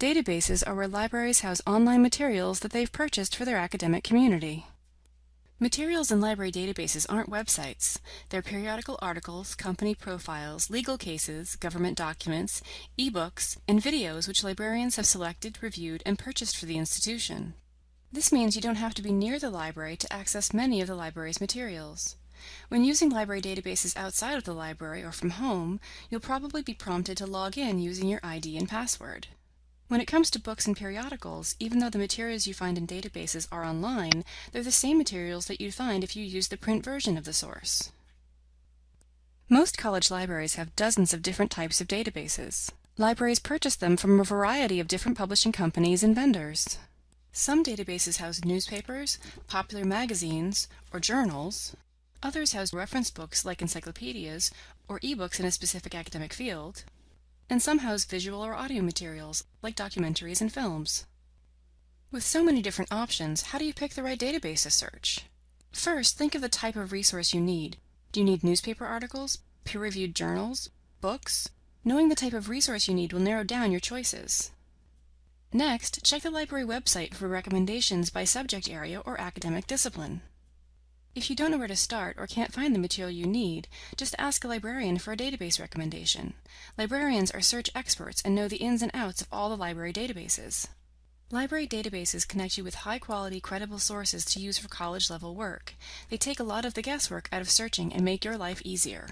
Databases are where libraries house online materials that they've purchased for their academic community. Materials in library databases aren't websites. They're periodical articles, company profiles, legal cases, government documents, ebooks, and videos which librarians have selected, reviewed, and purchased for the institution. This means you don't have to be near the library to access many of the library's materials. When using library databases outside of the library or from home, you'll probably be prompted to log in using your ID and password. When it comes to books and periodicals, even though the materials you find in databases are online, they're the same materials that you'd find if you used the print version of the source. Most college libraries have dozens of different types of databases. Libraries purchase them from a variety of different publishing companies and vendors. Some databases house newspapers, popular magazines, or journals. Others house reference books like encyclopedias or ebooks in a specific academic field and some house visual or audio materials, like documentaries and films. With so many different options, how do you pick the right database to search? First, think of the type of resource you need. Do you need newspaper articles, peer-reviewed journals, books? Knowing the type of resource you need will narrow down your choices. Next, check the library website for recommendations by subject area or academic discipline. If you don't know where to start or can't find the material you need, just ask a librarian for a database recommendation. Librarians are search experts and know the ins and outs of all the library databases. Library databases connect you with high-quality, credible sources to use for college-level work. They take a lot of the guesswork out of searching and make your life easier.